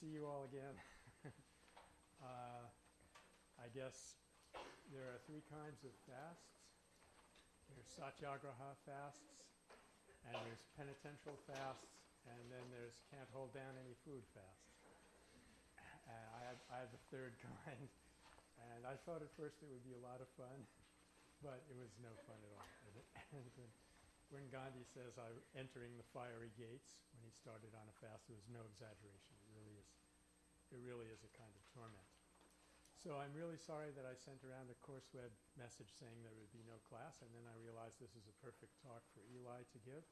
see you all again. uh, I guess there are three kinds of fasts. There's satyagraha fasts, and there's penitential fasts, and then there's can't hold down any food fasts. Uh, I, had, I the third kind, and I thought at first it would be a lot of fun, but it was no fun at all. when Gandhi says I'm entering the fiery gates when he started on a fast, there was no exaggeration. It really is, a kind of torment. So I'm really sorry that I sent around a CourseWeb message saying there would be no class, and then I realized this is a perfect talk for Eli to give.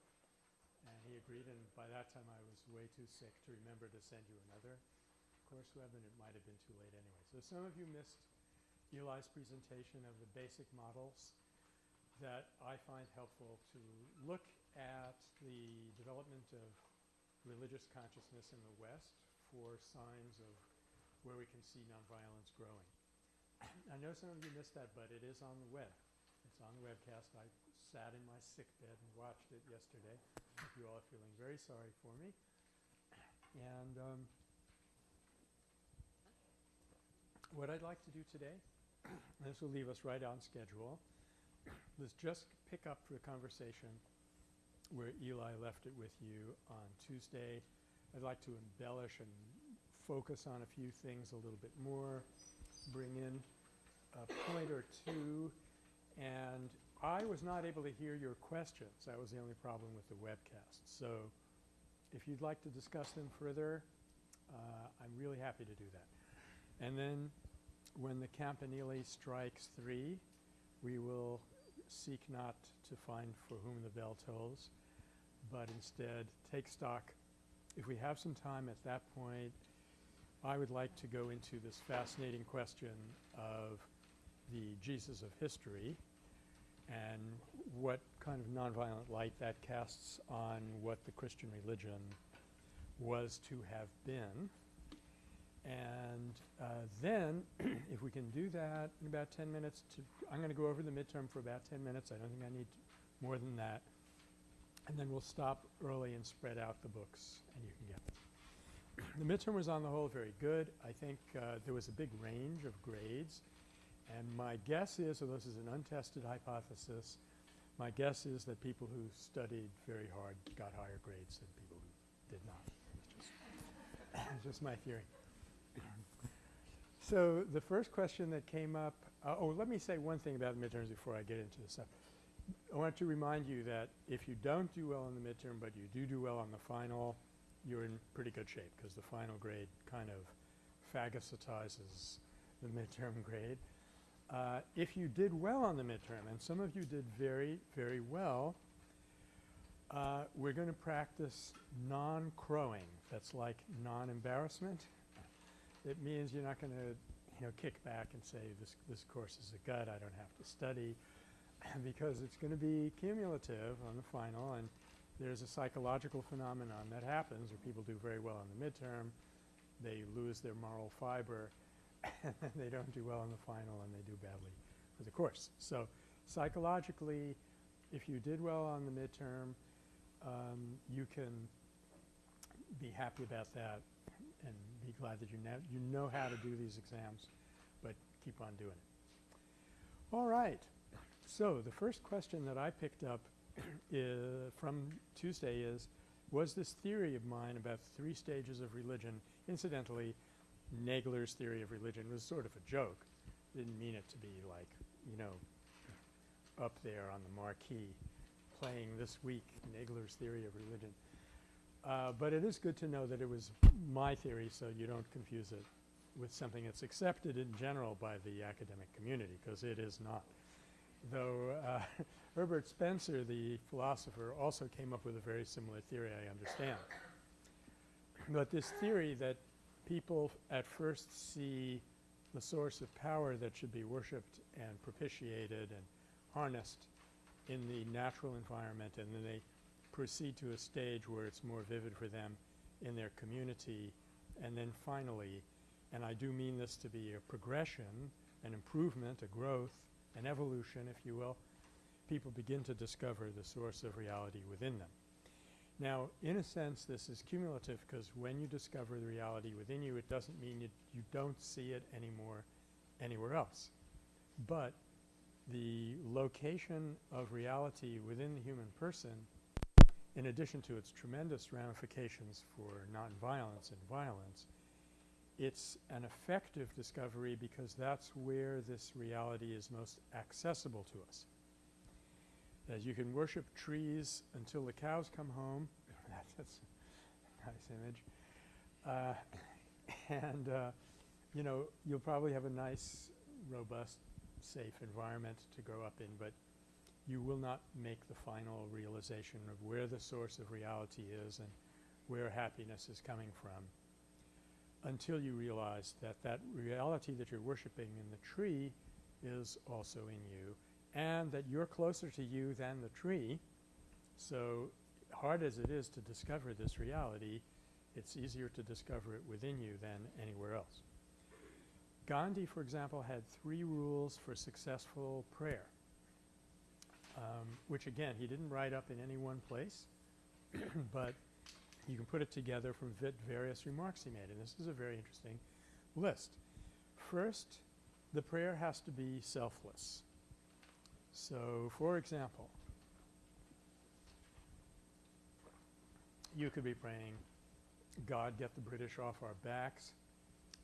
And he agreed, and by that time I was way too sick to remember to send you another CourseWeb, and it might have been too late anyway. So some of you missed Eli's presentation of the basic models that I find helpful to look at the development of religious consciousness in the West for signs of where we can see nonviolence growing. I know some of you missed that, but it is on the web. It's on the webcast. I sat in my sick bed and watched it yesterday. You all are feeling very sorry for me. And um, what I'd like to do today, this will leave us right on schedule, is just pick up the conversation where Eli left it with you on Tuesday. I'd like to embellish and focus on a few things a little bit more, bring in a point or two. And I was not able to hear your questions. That was the only problem with the webcast. So if you'd like to discuss them further, uh, I'm really happy to do that. And then when the Campanile strikes three, we will seek not to find for whom the bell tolls, but instead take stock. If we have some time at that point, I would like to go into this fascinating question of the Jesus of history and what kind of nonviolent light that casts on what the Christian religion was to have been. And uh, then if we can do that in about 10 minutes to I'm going to go over the midterm for about 10 minutes. I don't think I need more than that. And then we'll stop early and spread out the books and you can get them the midterm was on the whole very good. I think uh, there was a big range of grades. And my guess is, although this is an untested hypothesis, my guess is that people who studied very hard got higher grades than people who did not. It's just, my theory. so the first question that came up uh, – oh, let me say one thing about midterms before I get into this stuff. I want to remind you that if you don't do well in the midterm but you do do well on the final – you're in pretty good shape because the final grade kind of phagocytizes the midterm grade. Uh, if you did well on the midterm, and some of you did very, very well, uh, we're going to practice non-crowing. That's like non-embarrassment. It means you're not going to, you know, kick back and say this, this course is a gut, I don't have to study, because it's going to be cumulative on the final and there's a psychological phenomenon that happens where people do very well in the midterm, they lose their moral fiber and then they don't do well in the final and they do badly for the course. So psychologically if you did well on the midterm um, you can be happy about that and be glad that you, you know how to do these exams but keep on doing it. All right. So the first question that I picked up from Tuesday is, was this theory of mine about three stages of religion incidentally, Nagler's theory of religion was sort of a joke. Didn't mean it to be like, you know, up there on the marquee playing this week Nagler's theory of religion. Uh, but it is good to know that it was my theory so you don't confuse it with something that's accepted in general by the academic community because it is not. Though uh, Herbert Spencer, the philosopher, also came up with a very similar theory, I understand. But this theory that people at first see the source of power that should be worshipped and propitiated and harnessed in the natural environment and then they proceed to a stage where it's more vivid for them in their community and then finally, and I do mean this to be a progression, an improvement, a growth, an evolution if you will, people begin to discover the source of reality within them. Now, in a sense, this is cumulative because when you discover the reality within you, it doesn't mean you, you don't see it anymore anywhere else. But the location of reality within the human person, in addition to its tremendous ramifications for nonviolence and violence, it's an effective discovery because that's where this reality is most accessible to us. As you can worship trees until the cows come home. that's a nice image. Uh, and uh, you know, you'll probably have a nice, robust, safe environment to grow up in, but you will not make the final realization of where the source of reality is and where happiness is coming from until you realize that that reality that you're worshiping in the tree is also in you and that you're closer to you than the tree. So hard as it is to discover this reality, it's easier to discover it within you than anywhere else. Gandhi, for example, had three rules for successful prayer, um, which again he didn't write up in any one place, but you can put it together from various remarks he made and this is a very interesting list. First, the prayer has to be selfless. So, for example, you could be praying, God get the British off our backs,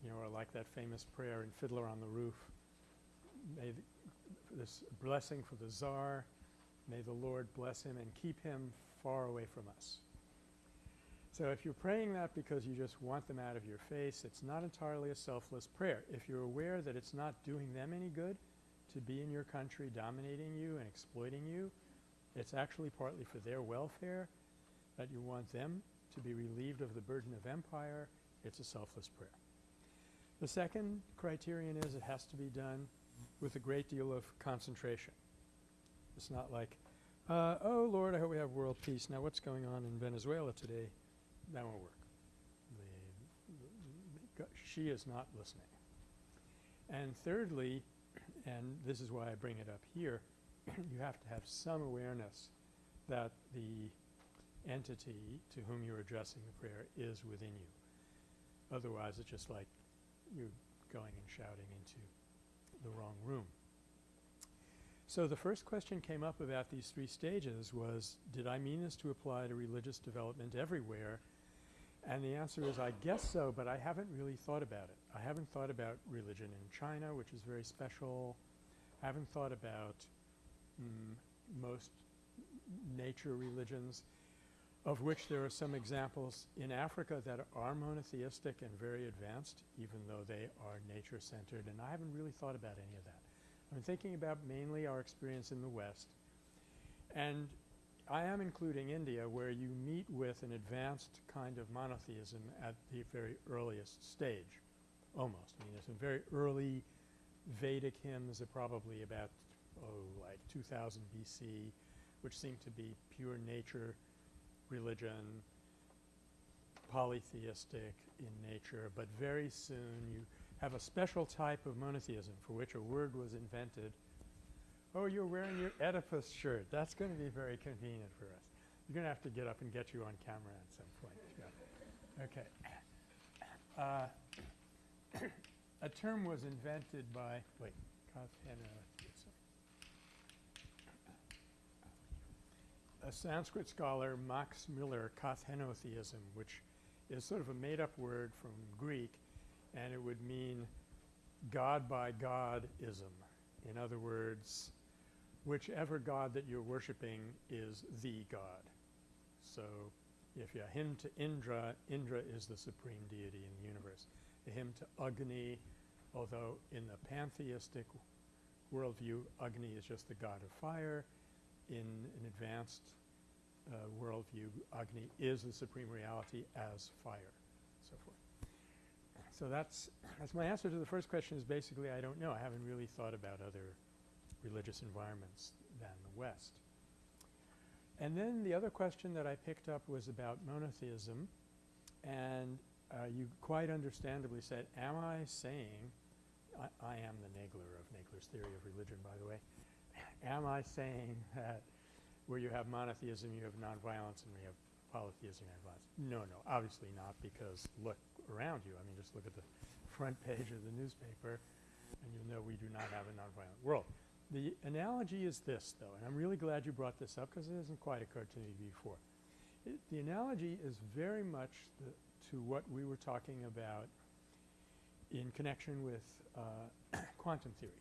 you know, or like that famous prayer in Fiddler on the Roof, may this blessing for the Tsar, may the Lord bless him and keep him far away from us. So if you're praying that because you just want them out of your face, it's not entirely a selfless prayer. If you're aware that it's not doing them any good to be in your country dominating you and exploiting you, it's actually partly for their welfare that you want them to be relieved of the burden of empire. It's a selfless prayer. The second criterion is it has to be done with a great deal of concentration. It's not like, uh, oh Lord, I hope we have world peace. Now what's going on in Venezuela today? That won't work. The, the, she is not listening. And thirdly, and this is why I bring it up here, you have to have some awareness that the entity to whom you're addressing the prayer is within you. Otherwise, it's just like you're going and shouting into the wrong room. So the first question came up about these three stages was, did I mean this to apply to religious development everywhere? And the answer is I guess so, but I haven't really thought about it. I haven't thought about religion in China, which is very special. I haven't thought about mm, most nature religions, of which there are some examples in Africa that are monotheistic and very advanced, even though they are nature-centered, and I haven't really thought about any of that. I'm thinking about mainly our experience in the West. And I am including India where you meet with an advanced kind of monotheism at the very earliest stage, almost. I mean, there's some very early Vedic hymns are probably about, oh, like 2000 BC, which seem to be pure nature religion, polytheistic in nature, but very soon you have a special type of monotheism for which a word was invented Oh, you're wearing your Oedipus shirt. That's going to be very convenient for us. You're going to have to get up and get you on camera at some point. Okay. Uh, a term was invented by, wait, a Sanskrit scholar, Max Muller, Kathenotheism, which is sort of a made-up word from Greek, and it would mean God by God-ism. In other words, whichever God that you're worshiping is the God. So if you hymn to Indra, Indra is the supreme deity in the universe. A hymn to Agni, although in the pantheistic worldview, Agni is just the god of fire. In an advanced uh, worldview, Agni is the supreme reality as fire, so forth. So that's, that's my answer to the first question is basically I don't know. I haven't really thought about other religious environments than the West. And then the other question that I picked up was about monotheism and uh, you quite understandably said, am I saying I, I am the Nagler of Nagler's theory of religion by the way. am I saying that where you have monotheism you have nonviolence and you have polytheism and violence. No, no, obviously not because look around you. I mean, just look at the front page of the newspaper and you'll know we do not have a nonviolent world. The analogy is this though, and I'm really glad you brought this up because it hasn't quite occurred to me before. It, the analogy is very much the, to what we were talking about in connection with uh, quantum theory.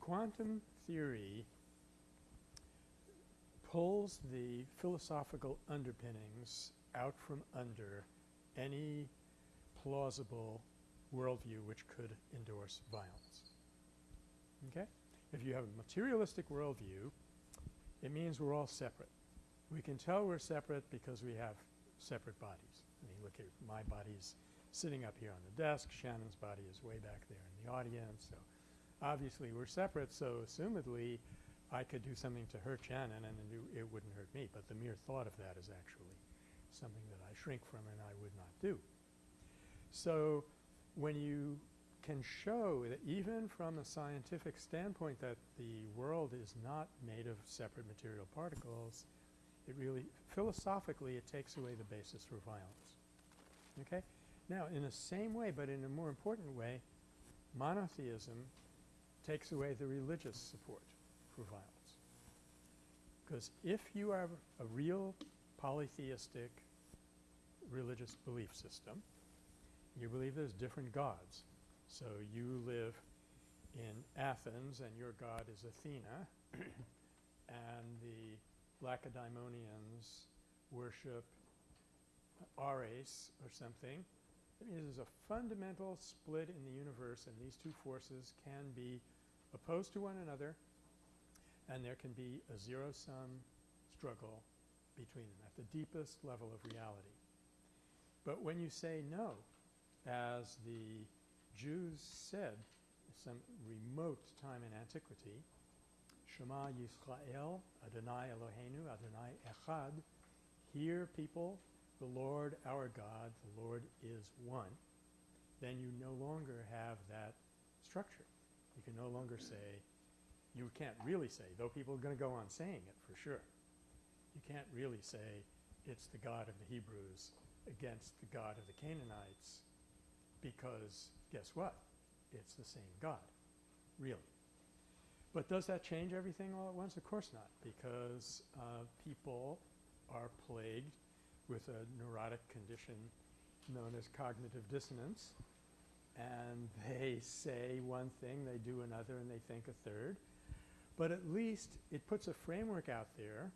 Quantum theory pulls the philosophical underpinnings out from under any plausible worldview which could endorse violence. Okay? If you have a materialistic worldview, it means we're all separate. We can tell we're separate because we have separate bodies. I mean, look at my body's sitting up here on the desk, Shannon's body is way back there in the audience. So obviously we're separate, so assumedly I could do something to hurt Shannon and it, it wouldn't hurt me. But the mere thought of that is actually something that I shrink from and I would not do. So when you can show that even from a scientific standpoint that the world is not made of separate material particles, it really philosophically it takes away the basis for violence. Okay? Now in the same way but in a more important way, monotheism takes away the religious support for violence. Because if you have a real polytheistic religious belief system, you believe there's different gods. So you live in Athens and your god is Athena and the Lacedaemonians worship Ares or something. That means there's a fundamental split in the universe and these two forces can be opposed to one another and there can be a zero-sum struggle between them at the deepest level of reality. But when you say no, as the Jews said some remote time in antiquity, Shema Yisrael, Adonai Eloheinu, Adonai Echad, hear people, the Lord our God, the Lord is one, then you no longer have that structure. You can no longer say, you can't really say, though people are going to go on saying it for sure, you can't really say it's the God of the Hebrews against the God of the Canaanites because guess what? It's the same God, really. But does that change everything all at once? Of course not, because uh, people are plagued with a neurotic condition known as cognitive dissonance, and they say one thing, they do another, and they think a third. But at least it puts a framework out there.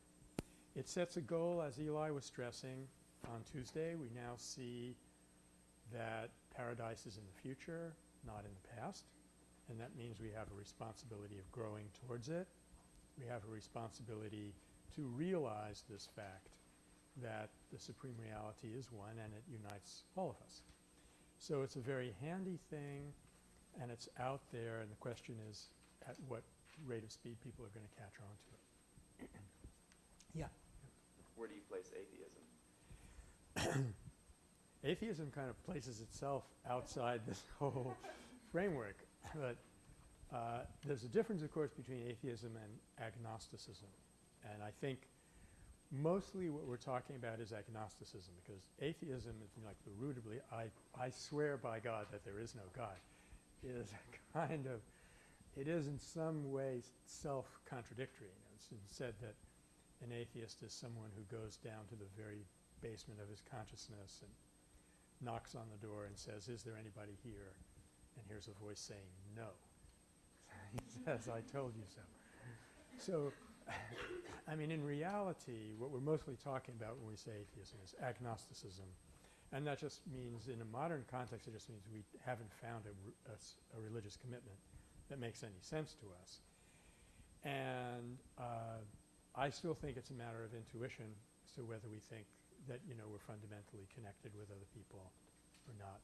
It sets a goal, as Eli was stressing on Tuesday. We now see that paradise is in the future, not in the past. And that means we have a responsibility of growing towards it. We have a responsibility to realize this fact that the supreme reality is one and it unites all of us. So it's a very handy thing and it's out there and the question is at what rate of speed people are going to catch on to it. yeah. Where do you place atheism? Atheism kind of places itself outside this whole framework. But uh, there's a difference, of course, between atheism and agnosticism. And I think mostly what we're talking about is agnosticism because atheism is like the root of. I, I swear by God that there is no God is kind of, it is in some ways self-contradictory. It's been said that an atheist is someone who goes down to the very basement of his consciousness and knocks on the door and says, is there anybody here? And hears a voice saying, no. he says, I told you so. So, I mean, in reality, what we're mostly talking about when we say atheism is agnosticism. And that just means in a modern context, it just means we haven't found a, a, a religious commitment that makes any sense to us. And uh, I still think it's a matter of intuition as to whether we think that, you know, we're fundamentally connected with other people or not.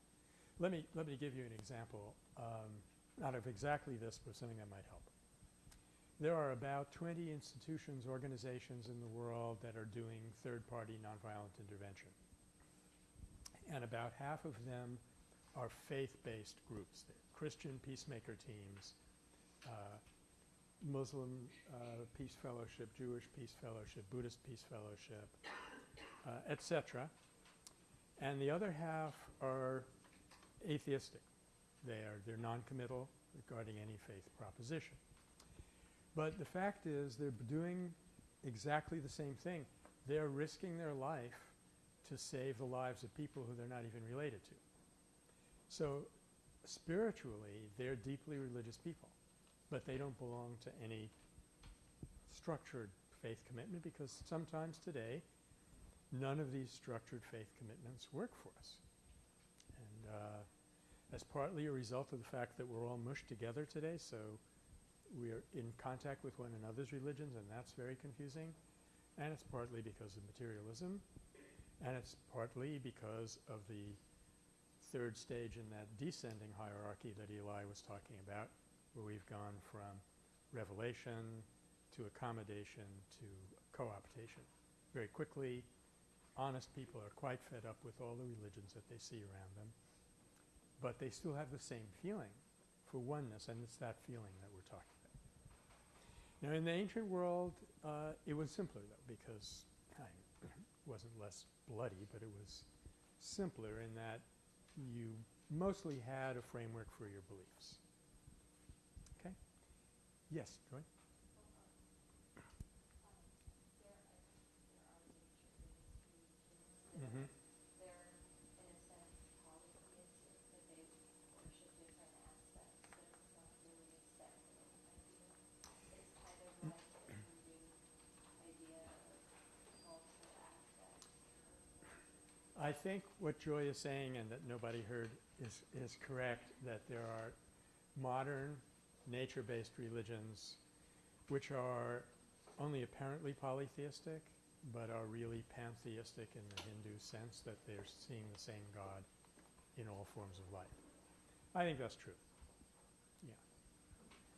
Let me, let me give you an example, um, not of exactly this, but something that might help. There are about 20 institutions, organizations in the world that are doing third-party nonviolent intervention. And about half of them are faith-based groups. Christian peacemaker teams, uh, Muslim uh, Peace Fellowship, Jewish Peace Fellowship, Buddhist Peace Fellowship, Uh, etc. And the other half are atheistic. They are they're non-committal regarding any faith proposition. But the fact is they're doing exactly the same thing. They're risking their life to save the lives of people who they're not even related to. So spiritually, they're deeply religious people, but they don't belong to any structured faith commitment because sometimes today none of these structured faith commitments work for us. And uh, partly a result of the fact that we're all mushed together today, so we are in contact with one another's religions and that's very confusing. And it's partly because of materialism and it's partly because of the third stage in that descending hierarchy that Eli was talking about where we've gone from revelation to accommodation to co-optation. Very quickly, honest people are quite fed up with all the religions that they see around them, but they still have the same feeling for oneness, and it's that feeling that we're talking about. Now, in the ancient world, uh, it was simpler, though, because it wasn't less bloody, but it was simpler in that you mostly had a framework for your beliefs. Okay? Yes, Joy? Mm-hmm. They're, in a sense, polytheistic, but they worship different aspects, so it's not really a separate idea. It's kind of like the Hindu idea of multiple aspects. I think what Joy is saying and that nobody heard is, is correct, that there are modern nature-based religions which are only apparently polytheistic but are really pantheistic in the Hindu sense that they're seeing the same God in all forms of life. I think that's true. Yeah.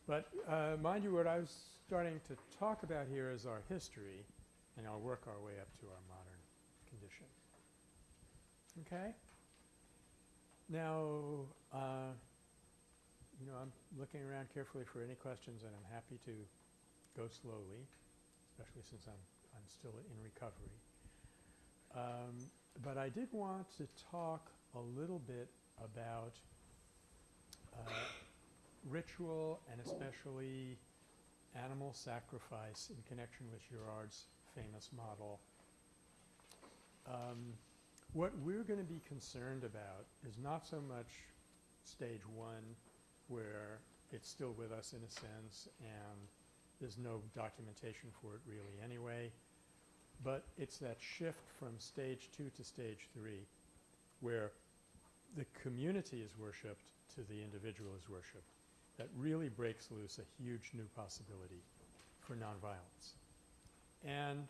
But uh, mind you, what I was starting to talk about here is our history, and I'll work our way up to our modern. Okay? Now, uh, you know, I'm looking around carefully for any questions, and I'm happy to go slowly, especially since I'm I'm still in recovery. Um, but I did want to talk a little bit about uh, ritual and especially animal sacrifice in connection with Girard's famous model. Um, what we're going to be concerned about is not so much stage one where it's still with us in a sense and there's no documentation for it really anyway. But it's that shift from stage two to stage three where the community is worshipped to the individual is worshipped that really breaks loose a huge new possibility for nonviolence. And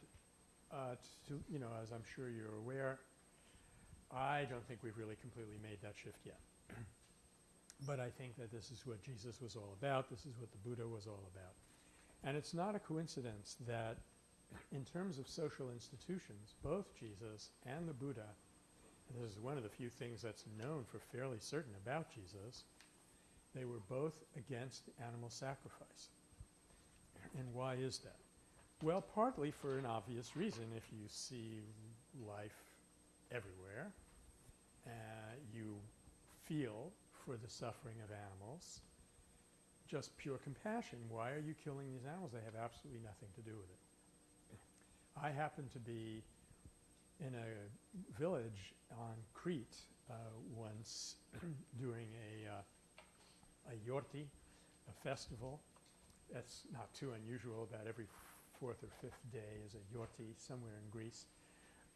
uh, to, you know, as I'm sure you're aware, I don't think we've really completely made that shift yet. but I think that this is what Jesus was all about. This is what the Buddha was all about. And it's not a coincidence that in terms of social institutions, both Jesus and the Buddha, and this is one of the few things that's known for fairly certain about Jesus, they were both against animal sacrifice. And why is that? Well, partly for an obvious reason. If you see life everywhere, uh, you feel for the suffering of animals, just pure compassion. Why are you killing these animals? They have absolutely nothing to do with it. I happened to be in a village on Crete uh, once during a, uh, a yorti, a festival. That's not too unusual. About every fourth or fifth day is a yorti somewhere in Greece.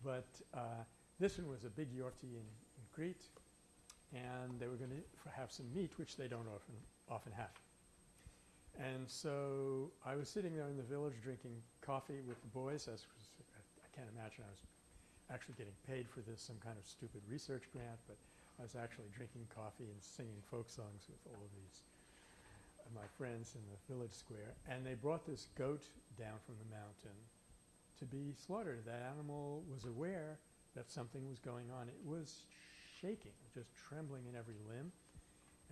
But uh, this one was a big yorti in, in Crete, and they were going to have some meat, which they don't often often have. And so I was sitting there in the village drinking coffee with the boys. As was, I can't imagine I was actually getting paid for this, some kind of stupid research grant, but I was actually drinking coffee and singing folk songs with all of these uh, my friends in the village square. And they brought this goat down from the mountain to be slaughtered. That animal was aware that something was going on. It was shaking, just trembling in every limb.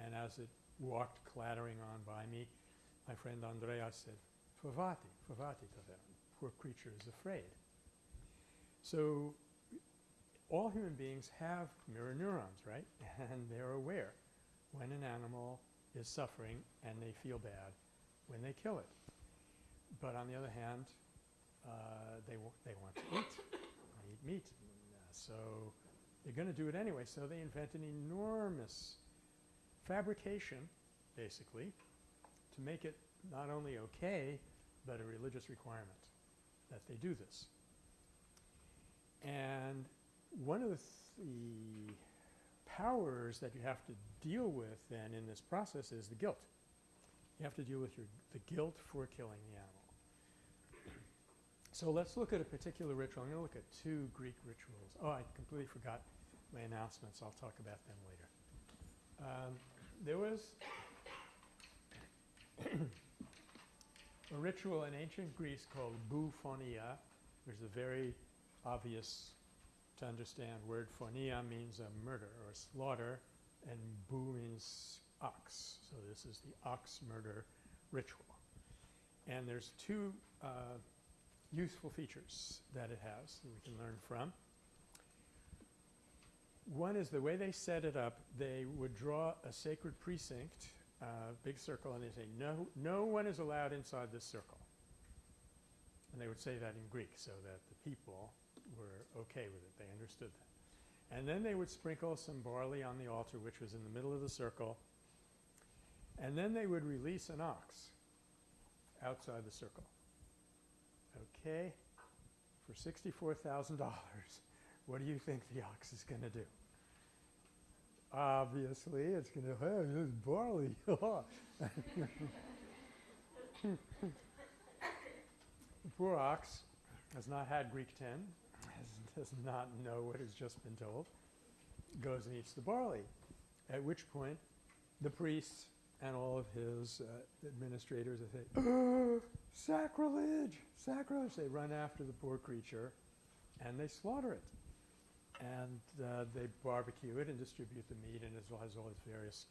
And as it walked clattering on by me, my friend Andrea said, Favati, Favati Taveran, poor creature is afraid. So all human beings have mirror neurons, right? And they're aware when an animal is suffering and they feel bad when they kill it. But on the other hand, uh, they, they want to eat, they eat meat. So they're going to do it anyway. So they invent an enormous fabrication, basically, to make it not only okay, but a religious requirement that they do this. And one of the, the powers that you have to deal with then in this process is the guilt. You have to deal with your, the guilt for killing the animal. So let's look at a particular ritual. I'm going to look at two Greek rituals. Oh, I completely forgot my announcements. I'll talk about them later. Um, there was a ritual in ancient Greece called bouphonia. There's a very obvious to understand word phonia means a murder or a slaughter and bou means ox. So this is the ox murder ritual. And there's two uh, useful features that it has that we can learn from. One is the way they set it up, they would draw a sacred precinct, uh, big circle, and they say, no, no one is allowed inside this circle. And they would say that in Greek so that the people were okay with it. They understood that. And then they would sprinkle some barley on the altar, which was in the middle of the circle. And then they would release an ox outside the circle. Okay? For $64,000, what do you think the ox is going to do? Obviously, it's going to, hey, there's barley. the poor ox has not had Greek 10, has, does not know what has just been told, goes and eats the barley. At which point, the priests and all of his uh, administrators they say, sacrilege, sacrilege. They run after the poor creature and they slaughter it. And uh, they barbecue it and distribute the meat and as well as all its various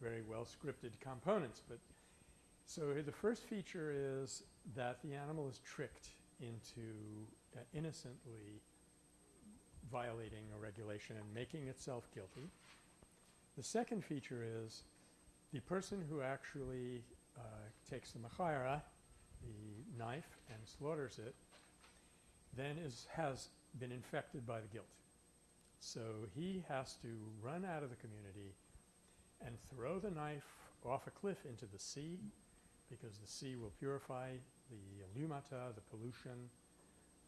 very well scripted components. But so the first feature is that the animal is tricked into uh, innocently violating a regulation and making itself guilty. The second feature is the person who actually uh, takes the machaira, the knife, and slaughters it, then is, has been infected by the guilt. So he has to run out of the community and throw the knife off a cliff into the sea because the sea will purify the lumata, the pollution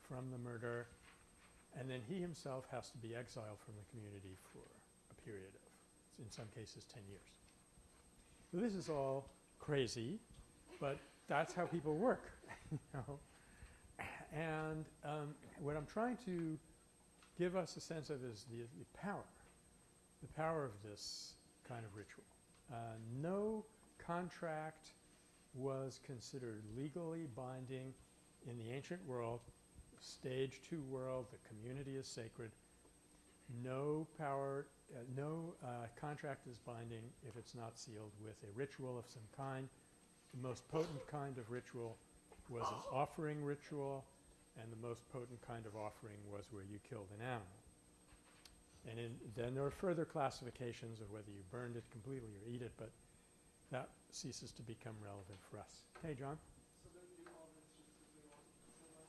from the murder, and then he himself has to be exiled from the community for a period of, in some cases, 10 years. This is all crazy, but that's how people work, you know. And um, what I'm trying to give us a sense of is the, the power, the power of this kind of ritual. Uh, no contract was considered legally binding in the ancient world, stage two world, the community is sacred. No power, no uh, contract is binding if it's not sealed with a ritual of some kind. The most potent kind of ritual was an offering ritual, and the most potent kind of offering was where you killed an animal. And then there are further classifications of whether you burned it completely or eat it, but that ceases to become relevant for us. Hey, John? So they do all this just because they want so much?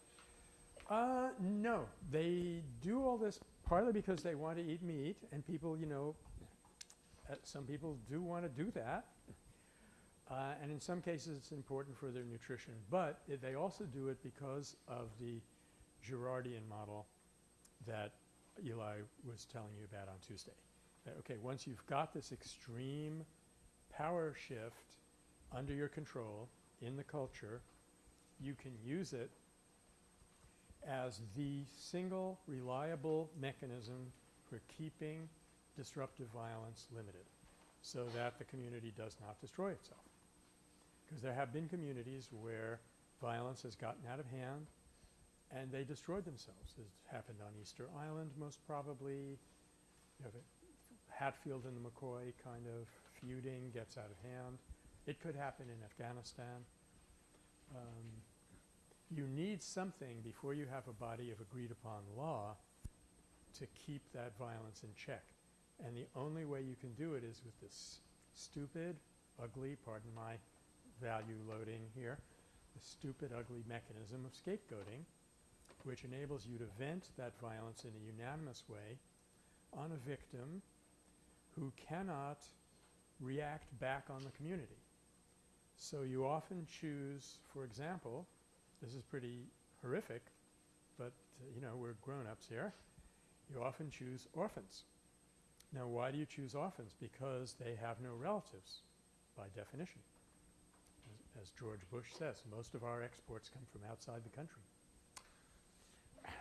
Uh, no. They do all this partly because they want to eat meat, and people, you know, uh, some people do want to do that. Uh, and in some cases, it's important for their nutrition. But they also do it because of the Girardian model that Eli was telling you about on Tuesday. That, okay, once you've got this extreme power shift under your control in the culture, you can use it as the single reliable mechanism for keeping disruptive violence limited so that the community does not destroy itself. Because there have been communities where violence has gotten out of hand and they destroyed themselves. This happened on Easter Island most probably. You Hatfield and the McCoy kind of feuding gets out of hand. It could happen in Afghanistan. Um, you need something before you have a body of agreed upon law to keep that violence in check. And the only way you can do it is with this stupid, ugly, pardon my value loading here, the stupid, ugly mechanism of scapegoating, which enables you to vent that violence in a unanimous way on a victim who cannot react back on the community. So you often choose, for example, this is pretty horrific, but uh, you know, we're grown-ups here. You often choose orphans. Now, why do you choose orphans? Because they have no relatives, by definition. As, as George Bush says, most of our exports come from outside the country.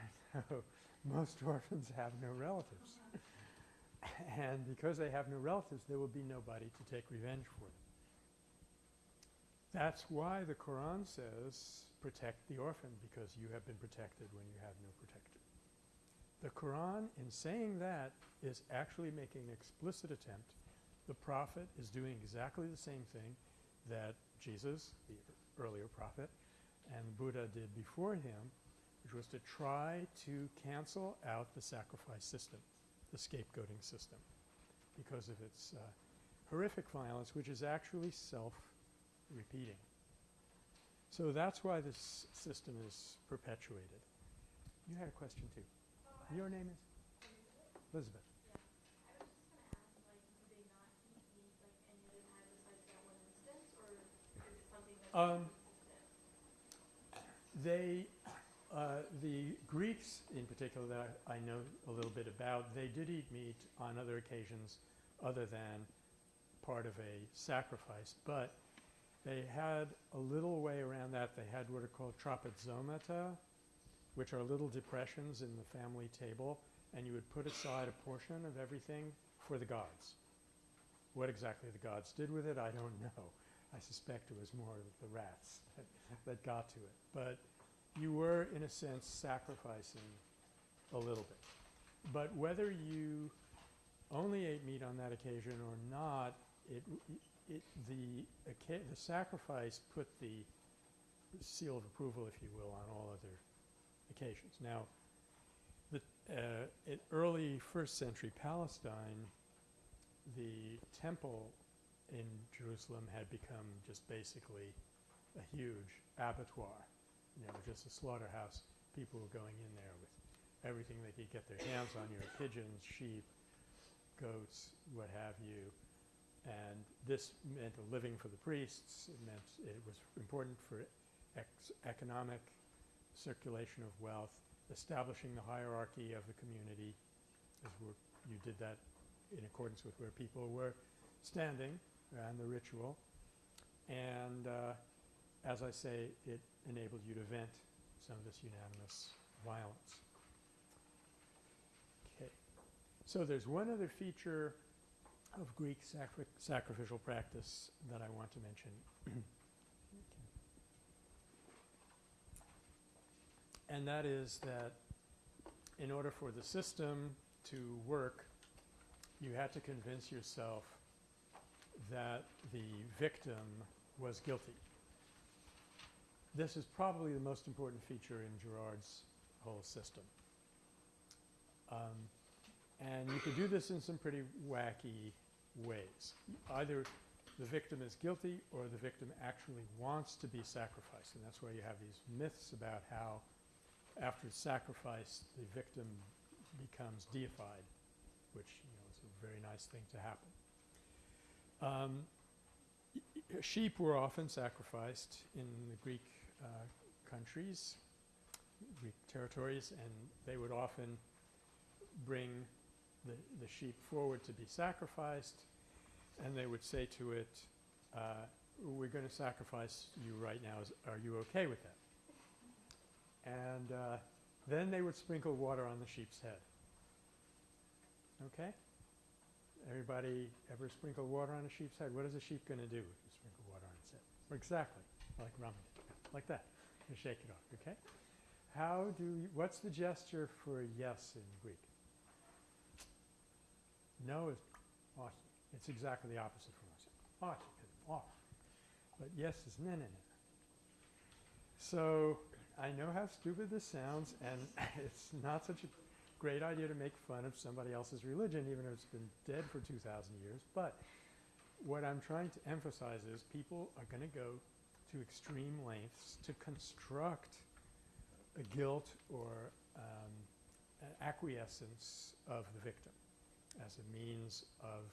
So most orphans have no relatives. and because they have no relatives, there will be nobody to take revenge for them. That's why the Quran says, protect the orphan, because you have been protected when you have no protector. The Quran, in saying that, is actually making an explicit attempt. The prophet is doing exactly the same thing that Jesus, the earlier prophet, and Buddha did before him, which was to try to cancel out the sacrifice system, the scapegoating system, because of its uh, horrific violence, which is actually self-repeating. So that's why this system is perpetuated. You had a question too. Your name is? Elizabeth. I was ask, like, they not eat meat like any other time besides that one instance, or is it something that's Um. They, uh, the Greeks in particular that I know a little bit about, they did eat meat on other occasions other than part of a sacrifice, but they had a little way around that. They had what are called trapezomata, which are little depressions in the family table, and you would put aside a portion of everything for the gods. What exactly the gods did with it, I don't know. I suspect it was more the rats that, that got to it. But you were, in a sense, sacrificing a little bit. But whether you only ate meat on that occasion or not, it, it, the, the sacrifice put the seal of approval, if you will, on all other occasions. Now, the, uh, in early first century Palestine, the temple in Jerusalem had become just basically a huge abattoir, you know, just a slaughterhouse. People were going in there with everything they could get their hands on, you know, pigeons, sheep, goats, what have you. And this meant a living for the priests. It meant it was important for economic circulation of wealth, establishing the hierarchy of the community, as you did that in accordance with where people were standing and the ritual. And uh, as I say, it enabled you to vent some of this unanimous violence. Okay. So there's one other feature of Greek sacri- sacrificial practice that I want to mention. and that is that in order for the system to work, you had to convince yourself that the victim was guilty. This is probably the most important feature in Girard's whole system. Um, and you could do this in some pretty wacky ways. Either the victim is guilty or the victim actually wants to be sacrificed. And that's why you have these myths about how after sacrifice the victim becomes deified, which you know, is a very nice thing to happen. Um, sheep were often sacrificed in the Greek uh, countries, Greek territories, and they would often bring the, the sheep forward to be sacrificed, and they would say to it, uh, "We're going to sacrifice you right now. Is, are you okay with that?" And uh, then they would sprinkle water on the sheep's head. Okay? Everybody ever sprinkle water on a sheep's head? What is a sheep going to do if you sprinkle water on its head? Exactly, like Raman, like that. You shake it off, okay? How do you, what's the gesture for yes in Greek? No is ahi. It's exactly the opposite from us. Ahi, off. But yes is ne ne ne. So I know how stupid this sounds, and it's not such a great idea to make fun of somebody else's religion even if it's been dead for 2,000 years. But what I'm trying to emphasize is people are going to go to extreme lengths to construct a guilt or um, acquiescence of the victim as a means of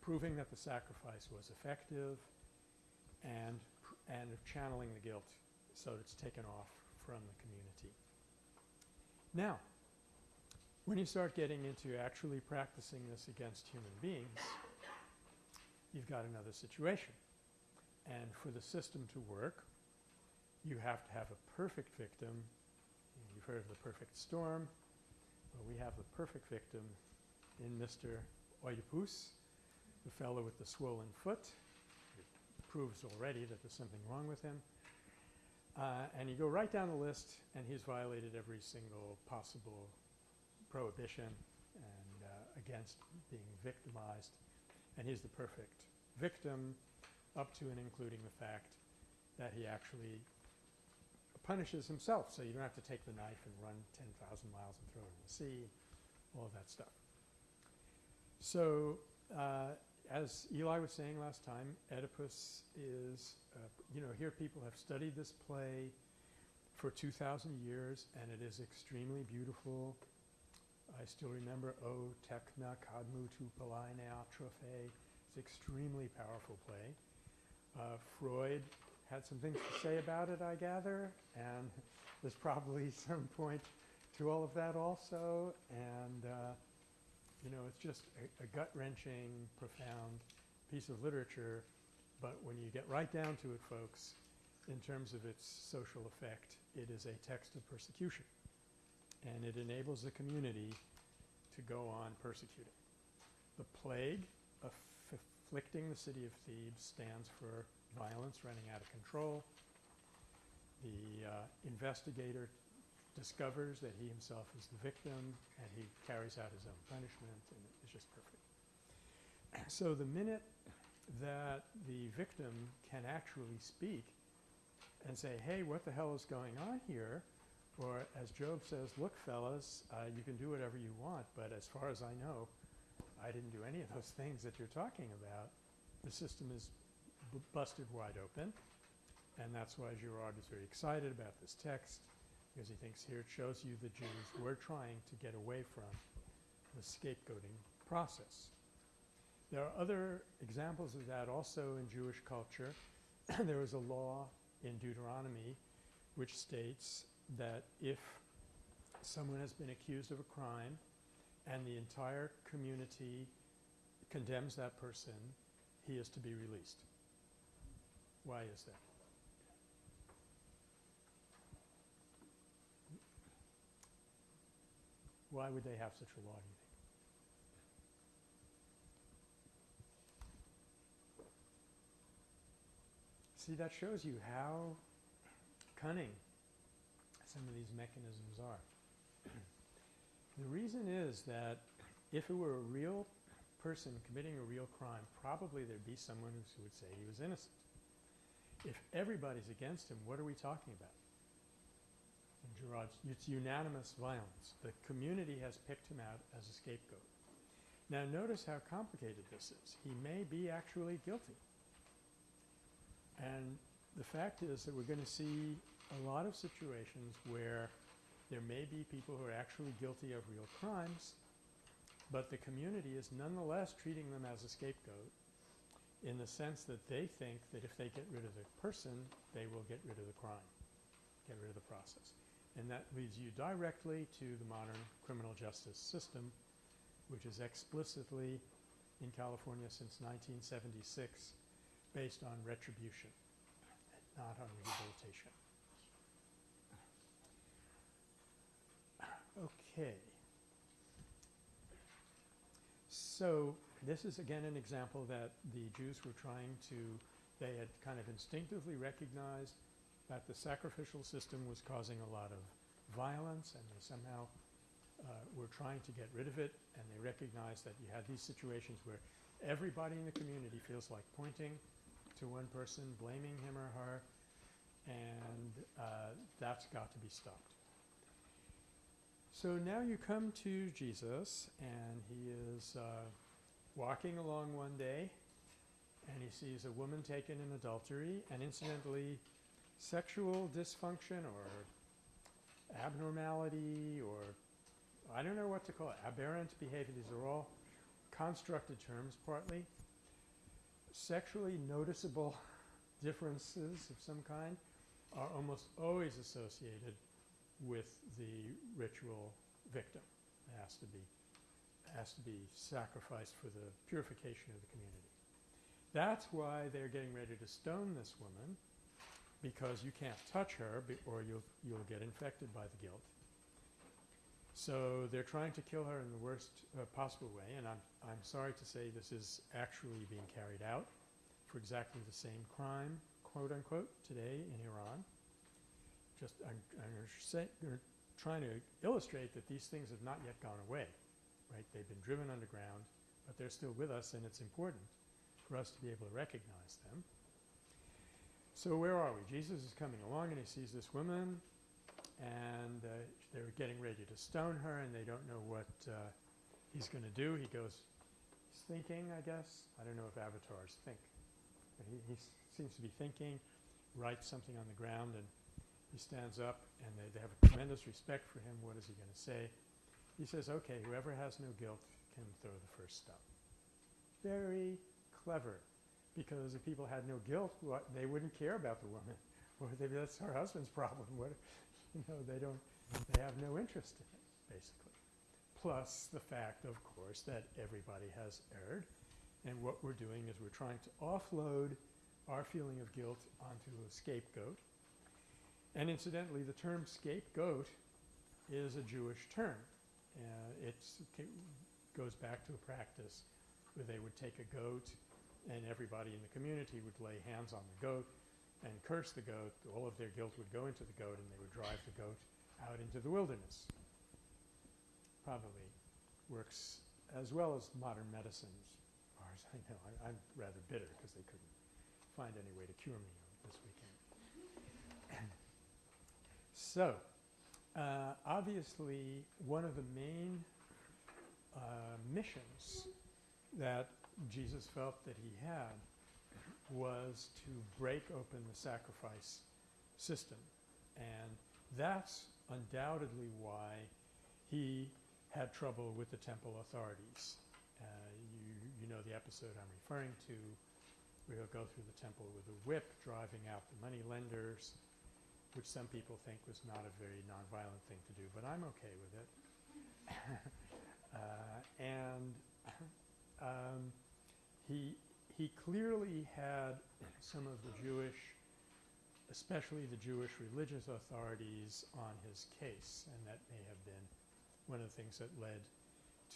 proving that the sacrifice was effective and, and of channeling the guilt so that it's taken off from the community. Now, when you start getting into actually practicing this against human beings, you've got another situation. And for the system to work, you have to have a perfect victim. You've heard of the perfect storm. Well, we have the perfect victim in Mr. Oedipus, the fellow with the swollen foot. It proves already that there's something wrong with him. Uh, and you go right down the list, and he's violated every single possible prohibition and uh, against being victimized. And he's the perfect victim, up to and including the fact that he actually punishes himself. So you don't have to take the knife and run 10,000 miles and throw it in the sea, all of that stuff. So uh, as Eli was saying last time, Oedipus is, uh, you know, here people have studied this play for 2,000 years, and it is extremely beautiful. I still remember O Tekna Kadmu Tu Palainea Trophe. It's an extremely powerful play. Uh, Freud had some things to say about it, I gather, and there's probably some point to all of that also. And uh, you know, it's just a, a gut-wrenching, profound piece of literature. But when you get right down to it, folks, in terms of its social effect, it is a text of persecution. And it enables the community to go on persecuting. The plague aff- afflicting the city of Thebes stands for violence running out of control. The uh, investigator discovers that he himself is the victim and he carries out his own punishment and it's just perfect. So the minute that the victim can actually speak and say, hey, what the hell is going on here? Or as Job says, look, fellas, uh, you can do whatever you want, but as far as I know, I didn't do any of those things that you're talking about. The system is busted wide open, and that's why Girard is very excited about this text because he thinks here it shows you the Jews were trying to get away from the scapegoating process. There are other examples of that also in Jewish culture. there is a law in Deuteronomy which states that if someone has been accused of a crime and the entire community condemns that person, he is to be released. Why is that? Why would they have such a law, do you think? See, that shows you how cunning some of these mechanisms are. the reason is that if it were a real person committing a real crime, probably there'd be someone who would say he was innocent. If everybody's against him, what are we talking about? And Girard's, it's unanimous violence. The community has picked him out as a scapegoat. Now notice how complicated this is. He may be actually guilty. And the fact is that we're going to see a lot of situations where there may be people who are actually guilty of real crimes, but the community is nonetheless treating them as a scapegoat in the sense that they think that if they get rid of the person, they will get rid of the crime, get rid of the process. And that leads you directly to the modern criminal justice system, which is explicitly in California since 1976 based on retribution, not on rehabilitation. Okay. So this is again an example that the Jews were trying to, they had kind of instinctively recognized that the sacrificial system was causing a lot of violence and they somehow uh, were trying to get rid of it and they recognized that you had these situations where everybody in the community feels like pointing to one person, blaming him or her, and uh, that's got to be stopped. So now you come to Jesus, and he is uh, walking along one day, and he sees a woman taken in adultery, and incidentally, sexual dysfunction or abnormality or I don't know what to call it, aberrant behavior. These are all constructed terms partly. Sexually noticeable differences of some kind are almost always associated with the ritual victim. It has to be has to be sacrificed for the purification of the community. That's why they're getting ready to stone this woman because you can't touch her or you'll you'll get infected by the guilt. So they're trying to kill her in the worst uh, possible way, and I'm I'm sorry to say this is actually being carried out for exactly the same crime, quote unquote, today in Iran. Just I'm, I'm trying to illustrate that these things have not yet gone away, right? They've been driven underground, but they're still with us, and it's important for us to be able to recognize them. So where are we? Jesus is coming along, and he sees this woman, and uh, they're getting ready to stone her, and they don't know what uh, he's going to do. He goes, he's thinking, I guess. I don't know if avatars think, but he, he seems to be thinking, writes something on the ground, and he stands up, and they, they have a tremendous respect for him. What is he going to say? He says, okay, whoever has no guilt can throw the first stone. Very clever, because if people had no guilt, what, they wouldn't care about the woman. Or they, that's her husband's problem. What, you know, they don't, they have no interest in it, basically. Plus the fact, of course, that everybody has erred. And what we're doing is we're trying to offload our feeling of guilt onto a scapegoat. And incidentally, the term scapegoat is a Jewish term. Uh, it goes back to a practice where they would take a goat and everybody in the community would lay hands on the goat and curse the goat. All of their guilt would go into the goat and they would drive the goat out into the wilderness. Probably works as well as modern medicines, as far as I know. I, I'm rather bitter because they couldn't find any way to cure me this weekend. so, uh, obviously, one of the main uh, missions that Jesus felt that he had was to break open the sacrifice system. And that's undoubtedly why he had trouble with the temple authorities. Uh, you, you know the episode I'm referring to, where he'll go through the temple with a whip, driving out the money lenders, which some people think was not a very nonviolent thing to do, but I'm okay with it. uh, and um, he he clearly had some of the Jewish, especially the Jewish religious authorities, on his case, and that may have been one of the things that led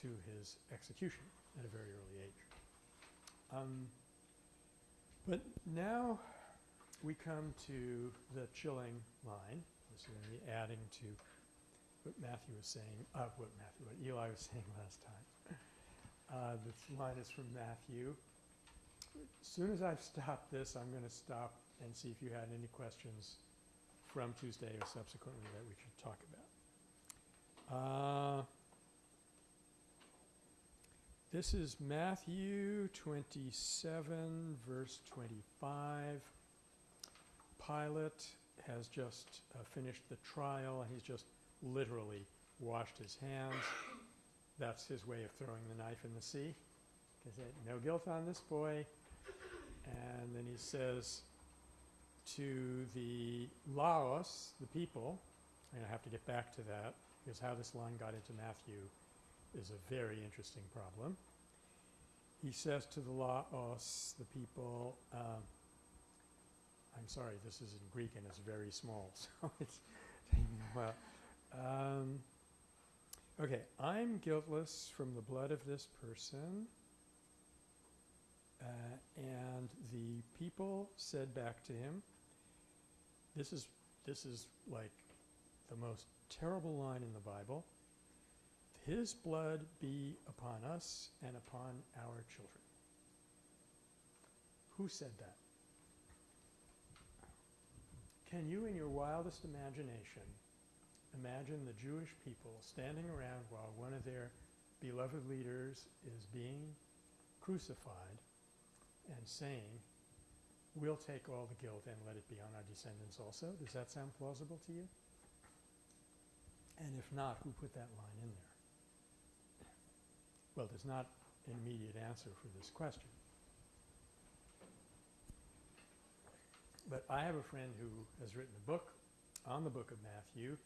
to his execution at a very early age. Um, but now we come to the chilling line. This is going to be adding to what Matthew was saying, uh, what Matthew, what Eli was saying last time. Uh, this line is from Matthew. As soon as I've stopped this, I'm going to stop and see if you had any questions from Tuesday or subsequently that we should talk about. Uh, this is Matthew 27, verse 25. Pilate has just uh, finished the trial and he's just literally washed his hands. That's his way of throwing the knife in the sea. He said, no guilt on this boy. And then he says to the Laos, the people, and I have to get back to that because how this line got into Matthew is a very interesting problem. He says to the Laos, the people, um, I'm sorry, this is in Greek and it's very small, so it's while. Um, okay, I'm guiltless from the blood of this person. Uh, and the people said back to him, this is, this is like the most terrible line in the Bible. His blood be upon us and upon our children. Who said that? Can you, in your wildest imagination, imagine the Jewish people standing around while one of their beloved leaders is being crucified and saying, we'll take all the guilt and let it be on our descendants also. Does that sound plausible to you? And if not, who put that line in there? Well, there's not an immediate answer for this question. But I have a friend who has written a book on the book of Matthew.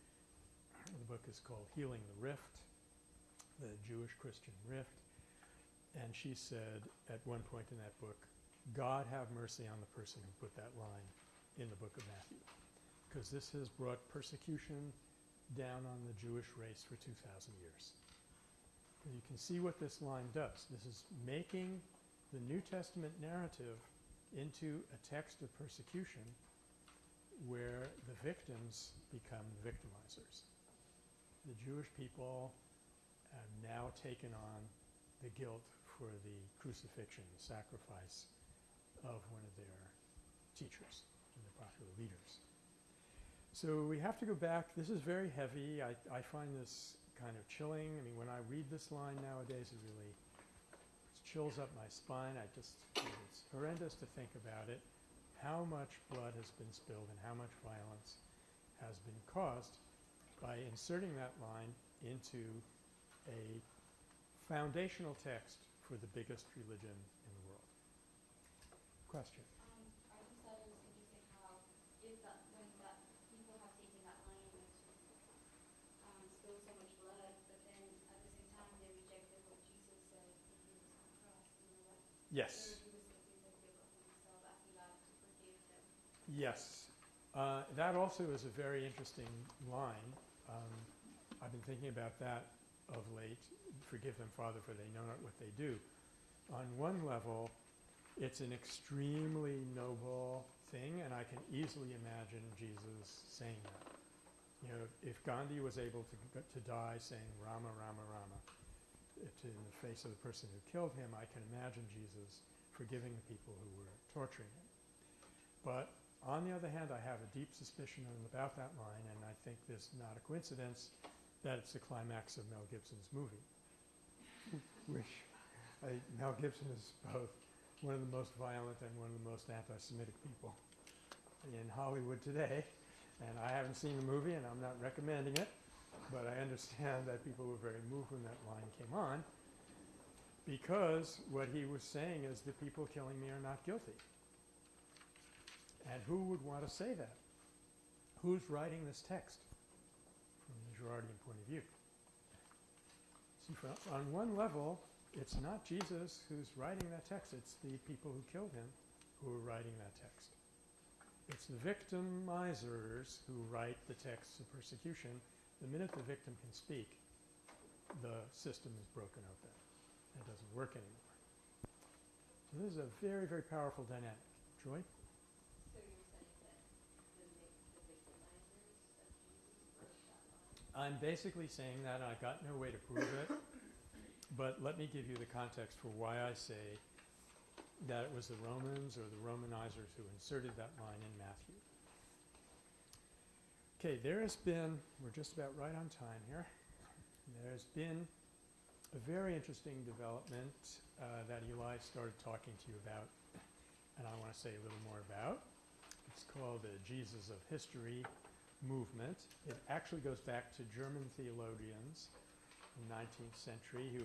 The book is called Healing the Rift, the Jewish Christian Rift. And she said at one point in that book, God have mercy on the person who put that line in the book of Matthew. Because this has brought persecution down on the Jewish race for 2,000 years. And you can see what this line does. This is making the New Testament narrative into a text of persecution where the victims become victimizers. The Jewish people have now taken on the guilt for the crucifixion, the sacrifice of one of their teachers and their popular leaders. So we have to go back. This is very heavy. I, I find this kind of chilling. I mean, when I read this line nowadays, it really chills up my spine. I just, it's horrendous to think about it. How much blood has been spilled and how much violence has been caused by inserting that line into a foundational text for the biggest religion in the world. Question? I just thought it was interesting how if that, when that, people have taken that line and spilled so much blood, but then at the same time they rejected what Jesus said when he was on the cross, you know, like Yes. he was thinking that they were himself after that to forgive them. Yes. Uh, that also is a very interesting line. Um, I've been thinking about that of late. Forgive them, Father, for they know not what they do. On one level, it's an extremely noble thing, and I can easily imagine Jesus saying that. You know, if Gandhi was able to, to die saying Rama, Rama, Rama to, in the face of the person who killed him, I can imagine Jesus forgiving the people who were torturing him. But on the other hand, I have a deep suspicion about that line, and I think this not a coincidence that it's the climax of Mel Gibson's movie, which I, Mel Gibson is both one of the most violent and one of the most anti-Semitic people in Hollywood today. And I haven't seen the movie, and I'm not recommending it, but I understand that people were very moved when that line came on because what he was saying is the people killing me are not guilty. And who would want to say that? Who's writing this text from the Girardian point of view? See, on one level, it's not Jesus who's writing that text, it's the people who killed him who are writing that text. It's the victimizers who write the texts of persecution. The minute the victim can speak, the system is broken open. It doesn't work anymore. So this is a very, very powerful dynamic. Joy? So you're saying that the vic- the victimizers of Jesus wrote that line? I'm basically saying that, and I got no way to prove it, but let me give you the context for why I say that it was the Romans or the Romanizers who inserted that line in Matthew. Okay, there has been, we're just about right on time here, there's been a very interesting development uh, that Eli started talking to you about, and I want to say a little more about. It's called the Jesus of History movement. It actually goes back to German theologians in the 19th century who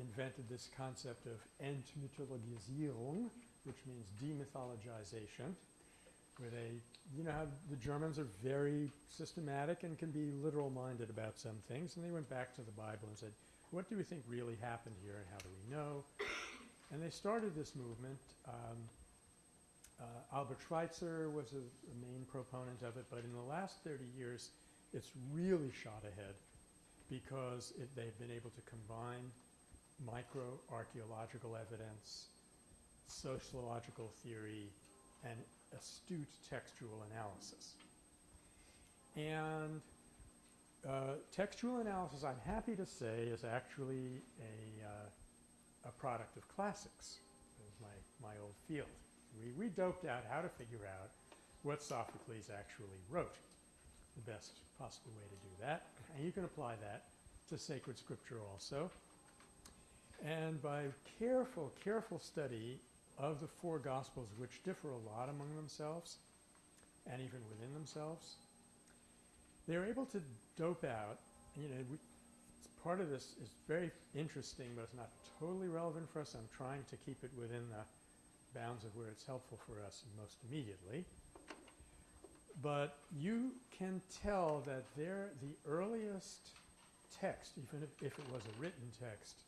invented this concept of Entmythologisierung, which means demythologization, where they, you know how the Germans are very systematic and can be literal minded about some things, and they went back to the Bible and said, what do we think really happened here and how do we know? And they started this movement. Um, uh, Albert Schweitzer was a, a main proponent of it, but in the last 30 years, it's really shot ahead because it, they've been able to combine microarchaeological evidence, sociological theory, and astute textual analysis. And uh, textual analysis, I'm happy to say, is actually a, uh, a product of classics. My, my old field. We, we doped out how to figure out what Sophocles actually wrote. the best possible way to do that. And you can apply that to sacred scripture also. And by careful, careful study of the four Gospels, which differ a lot among themselves and even within themselves, they're able to dope out, you know, we, part of this is very interesting, but it's not totally relevant for us. I'm trying to keep it within the bounds of where it's helpful for us most immediately. But you can tell that they're the earliest text, even if, if it was a written text,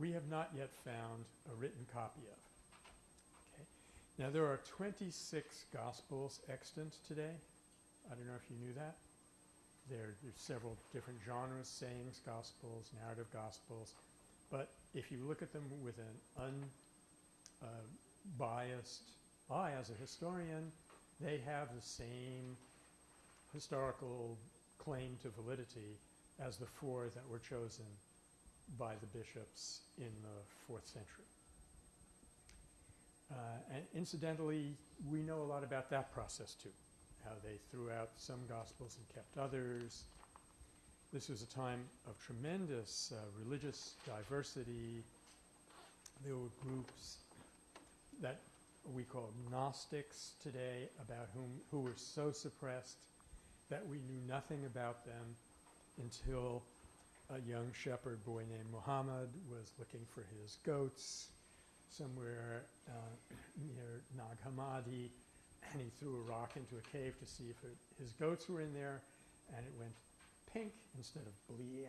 we have not yet found a written copy of. Okay. Now there are 26 Gospels extant today. I don't know if you knew that. There, there's several different genres, sayings, Gospels, narrative Gospels. But if you look at them with an uh, unbiased eye as a historian, they have the same historical claim to validity as the four that were chosen by the bishops in the fourth century. Uh, and incidentally, we know a lot about that process too, how they threw out some gospels and kept others. This was a time of tremendous uh, religious diversity. There were groups that we call Gnostics today, about whom who were so suppressed that we knew nothing about them until a young shepherd boy named Muhammad was looking for his goats somewhere uh, near Nag Hammadi, and he threw a rock into a cave to see if it, his goats were in there, and it went pink instead of bleep,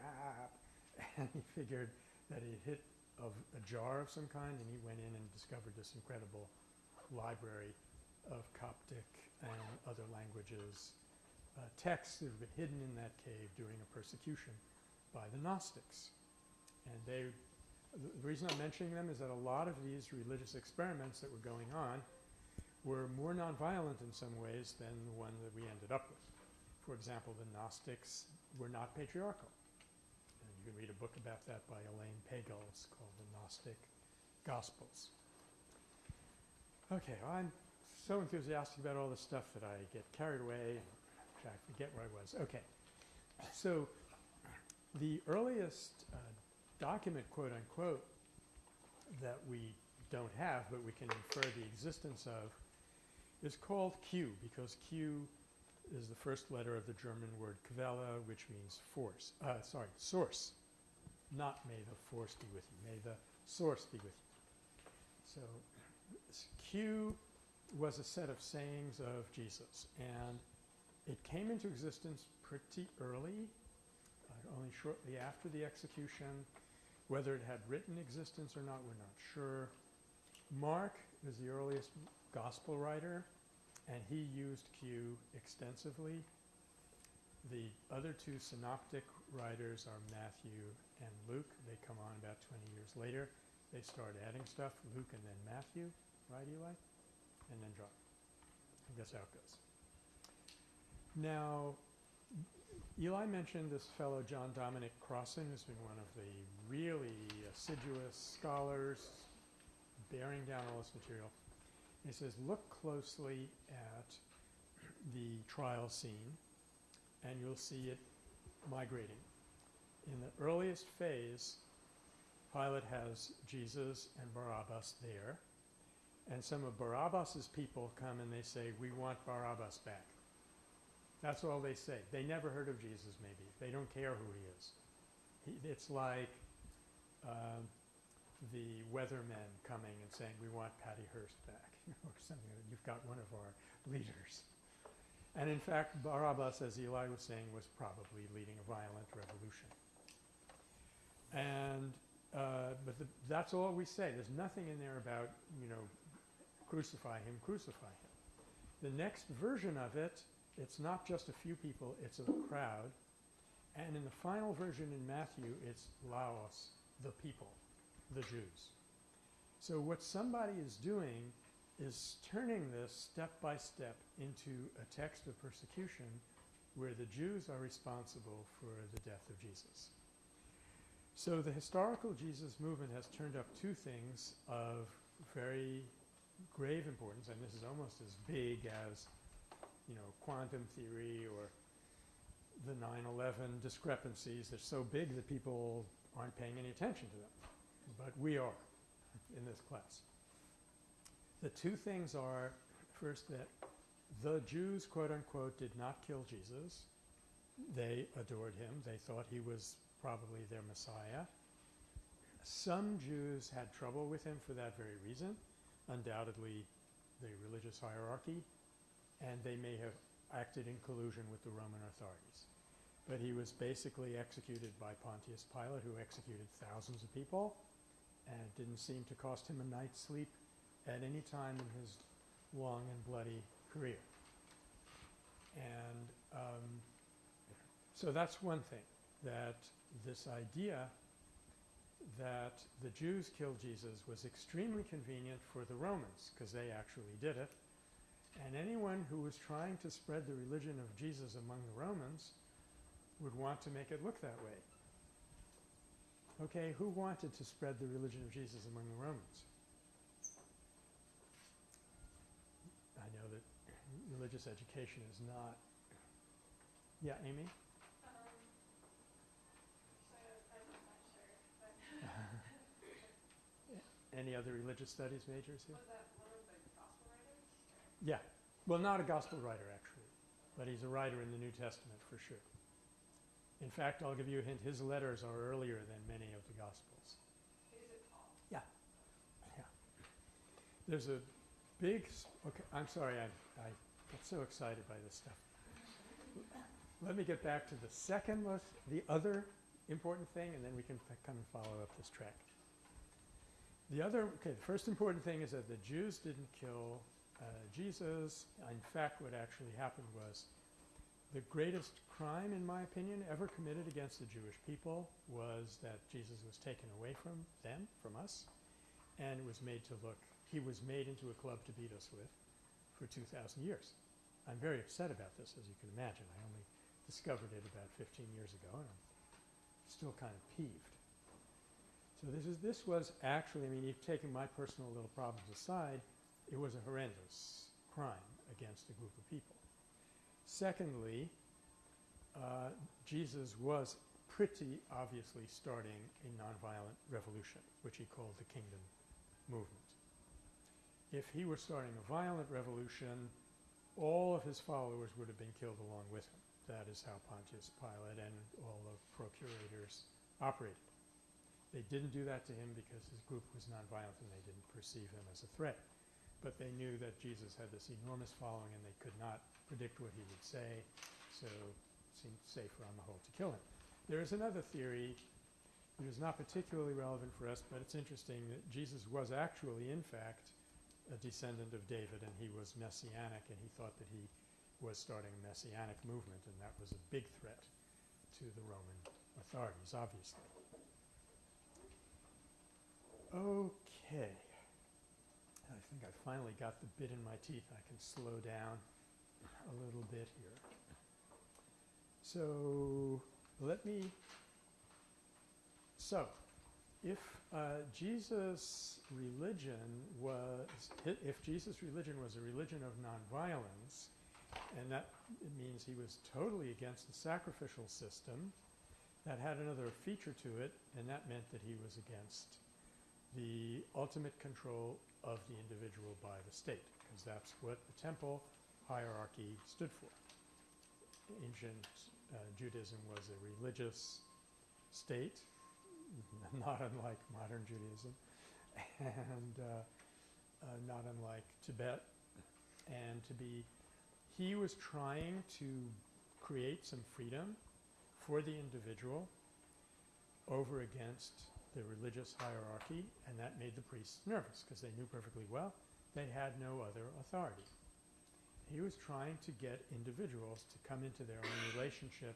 and he figured that it hit of a jar of some kind, and he went in and discovered this incredible library of Coptic and other languages uh, texts that have been hidden in that cave during a persecution by the Gnostics. And they, the reason I'm mentioning them is that a lot of these religious experiments that were going on were more nonviolent in some ways than the one that we ended up with. For example, the Gnostics were not patriarchal. Can read a book about that by Elaine Pagels. It's called The Gnostic Gospels. Okay, well, I'm so enthusiastic about all this stuff that I get carried away. I forget where I was. Okay, so the earliest uh, document, quote unquote, that we don't have but we can infer the existence of is called Q because Q is the first letter of the German word Quelle, which means force. Uh, sorry, source. Not may the force be with you. May the source be with you. So Q was a set of sayings of Jesus, and it came into existence pretty early, uh, only shortly after the execution. Whether it had written existence or not, we're not sure. Mark is the earliest gospel writer, and he used Q extensively. The other two synoptic writers are Matthew and Luke. They come on about 20 years later. They start adding stuff, Luke and then Matthew, right, Eli? And then John. I guess how it goes. Now, Eli mentioned this fellow John Dominic Crossan, who's been one of the really assiduous scholars bearing down all this material. He says, look closely at the trial scene, and you'll see it migrating. In the earliest phase, Pilate has Jesus and Barabbas there, and some of Barabbas's people come and they say, we want Barabbas back. That's all they say. They never heard of Jesus, maybe. They don't care who he is. He, it's like uh, the weathermen coming and saying, we want Patty Hearst back, or something. You've got one of our leaders. And in fact, Barabbas, as Eli was saying, was probably leading a violent revolution. And, uh, but the, that's all we say. There's nothing in there about, you know, crucify him, crucify him. The next version of it it's not just a few people, it's a crowd. And in the final version in Matthew, it's Laos, the people, the Jews. So what somebody is doing is turning this step by step into a text of persecution where the Jews are responsible for the death of Jesus. So the historical Jesus movement has turned up two things of very grave importance, and this is almost as big as you know, quantum theory or the 9/11 discrepancies. They're so big that people aren't paying any attention to them. But we are in this class. The two things are, first, that the Jews, quote unquote, did not kill Jesus. They adored him. They thought he was probably their Messiah. Some Jews had trouble with him for that very reason, undoubtedly the religious hierarchy, and they may have acted in collusion with the Roman authorities. But he was basically executed by Pontius Pilate, who executed thousands of people, and it didn't seem to cost him a night's sleep at any time in his long and bloody career. And um, so that's one thing, that this idea that the Jews killed Jesus was extremely convenient for the Romans because they actually did it. And anyone who was trying to spread the religion of Jesus among the Romans would want to make it look that way. Okay, who wanted to spread the religion of Jesus among the Romans? I know that religious education is not. Yeah, Amy? Um, so sure, Any other religious studies majors here? Was that one of the gospel writers? Yeah. Well, not a gospel writer, actually, but he's a writer in the New Testament for sure. In fact, I'll give you a hint his letters are earlier than many of the Gospels. Is it Paul? There's a big. Okay, I'm sorry, I, I get so excited by this stuff. Let me get back to the second most, the other important thing, and then we can come and follow up this track. The other, okay, the first important thing is that the Jews didn't kill uh, Jesus. In fact, what actually happened was the greatest crime, in my opinion, ever committed against the Jewish people was that Jesus was taken away from them, from us, and was made to look, he was made into a club to beat us with for 2,000 years. I'm very upset about this, as you can imagine. I only discovered it about 15 years ago, and I'm still kind of peeved. So this is this was actually, I mean, you've taken my personal little problems aside, it was a horrendous crime against a group of people. Secondly, uh, Jesus was pretty obviously starting a nonviolent revolution, which he called the kingdom movement. If he were starting a violent revolution, all of his followers would have been killed along with him. That is how Pontius Pilate and all the procurators operated. They didn't do that to him because his group was nonviolent and they didn't perceive him as a threat. But they knew that Jesus had this enormous following and they could not predict what he would say, so it seemed safer on the whole to kill him. There is another theory that is not particularly relevant for us, but it's interesting that Jesus was actually, in fact, a descendant of David and he was messianic and he thought that he was starting a messianic movement and that was a big threat to the Roman authorities, obviously. Okay. I think I finally got the bit in my teeth. I can slow down a little bit here. So let me. So, if uh, Jesus' religion was, if Jesus' religion was a religion of nonviolence, and that means he was totally against the sacrificial system, that had another feature to it, and that meant that he was against the ultimate control of the individual by the state, because that's what the temple hierarchy stood for. Ancient uh, Judaism was a religious state, not unlike modern Judaism, and uh, uh, not unlike Tibet. And to be, he was trying to create some freedom for the individual over against the religious hierarchy, and that made the priests nervous because they knew perfectly well they had no other authority. He was trying to get individuals to come into their own relationship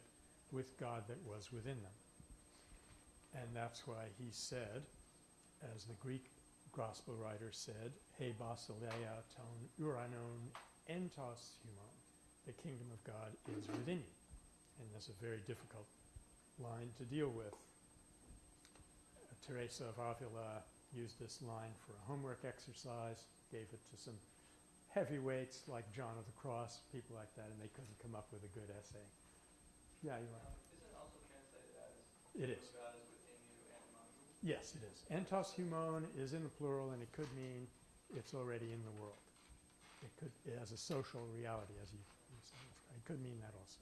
with God that was within them. And that's why he said, as the Greek gospel writer said, He basileia ton uranon entos humon. The kingdom of God is within you. And that's a very difficult line to deal with. Uh, Teresa of Avila used this line for a homework exercise, gave it to some heavyweights like John of the Cross, people like that, and they couldn't come up with a good essay. Yeah, you are. Um, Is it also translated as It "the is. God is within you and among you"? Yes, it is. Entos humon is in the plural, and it could mean it's already in the world. It could, as a social reality, as you, you said, it could mean that also.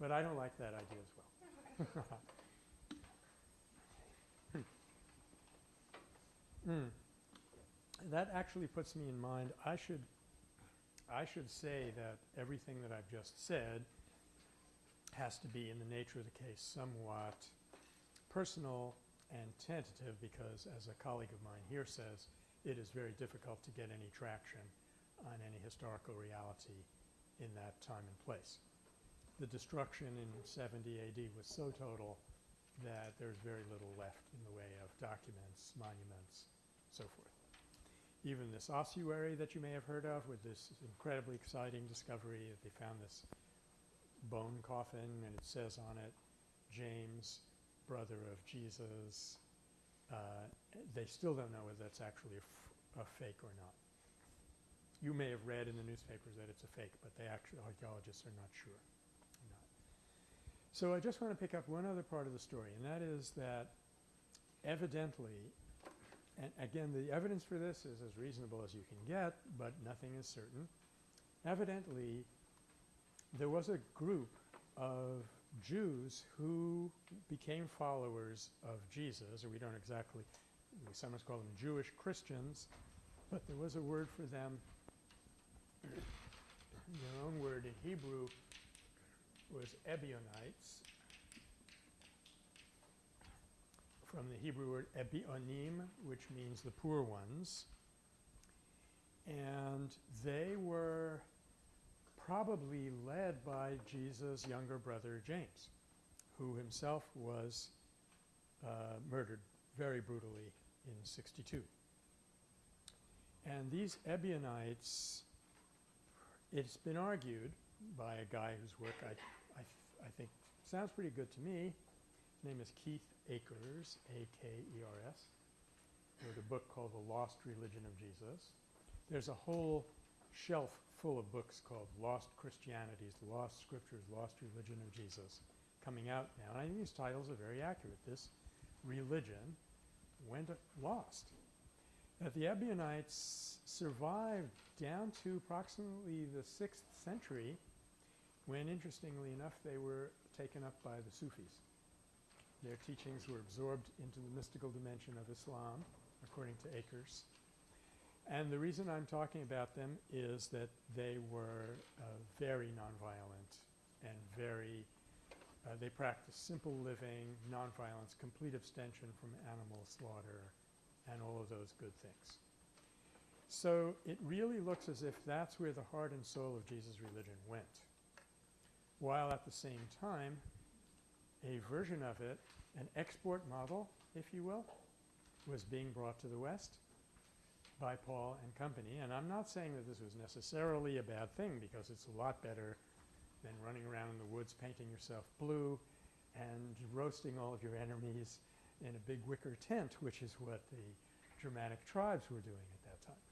But I don't like that idea as well. Hmm. That actually puts me in mind, I should, I should say that everything that I've just said has to be in the nature of the case somewhat personal and tentative because as a colleague of mine here says, it is very difficult to get any traction on any historical reality in that time and place. The destruction in 70 AD was so total that there's very little left in the way of documents, monuments, so forth. Even this ossuary that you may have heard of with this incredibly exciting discovery that they found this bone coffin and it says on it, James, brother of Jesus. Uh, they still don't know whether that's actually a, fake or not. You may have read in the newspapers that it's a fake, but the actually, archaeologists are not sure. Not. So I just want to pick up one other part of the story, and that is that evidently, and again, the evidence for this is as reasonable as you can get, but nothing is certain. Evidently, there was a group of Jews who became followers of Jesus, or we don't exactly, we sometimes call them Jewish Christians, but there was a word for them. Their own word in Hebrew was Ebionites, from the Hebrew word Ebionim, which means the poor ones. And they were probably led by Jesus' younger brother James, who himself was uh, murdered very brutally in 62. And these Ebionites, it's been argued by a guy whose work I, I, I think sounds pretty good to me. His name is Keith Akers, A-K-E-R-S. Wrote a book called The Lost Religion of Jesus. There's a whole shelf full of books called Lost Christianities, Lost Scriptures, Lost Religion of Jesus coming out now. And I think these titles are very accurate. This religion went lost. That the Ebionites survived down to approximately the 6th century when, interestingly enough, they were taken up by the Sufis. Their teachings were absorbed into the mystical dimension of Islam, according to Akers. And the reason I'm talking about them is that they were uh, very nonviolent and very, uh, they practiced simple living, nonviolence, complete abstention from animal slaughter, and all of those good things. So it really looks as if that's where the heart and soul of Jesus' religion went. While at the same time, a version of it, an export model, if you will, was being brought to the West by Paul and company. And I'm not saying that this was necessarily a bad thing because it's a lot better than running around in the woods painting yourself blue and roasting all of your enemies in a big wicker tent, which is what the Germanic tribes were doing at that time.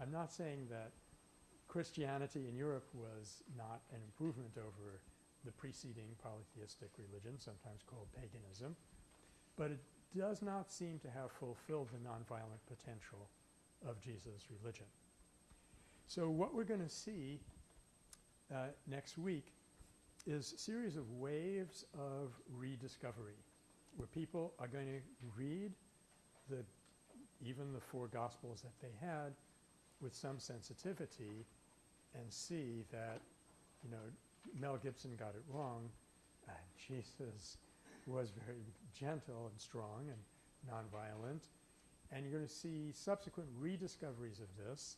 I'm not saying that Christianity in Europe was not an improvement over the preceding polytheistic religion, sometimes called paganism, but it does not seem to have fulfilled the nonviolent potential of Jesus' religion. So what we're going to see uh, next week is a series of waves of rediscovery where people are going to read the even the four gospels that they had with some sensitivity and see that you know Mel Gibson got it wrong. Uh, Jesus was very gentle and strong and nonviolent. And you're going to see subsequent rediscoveries of this.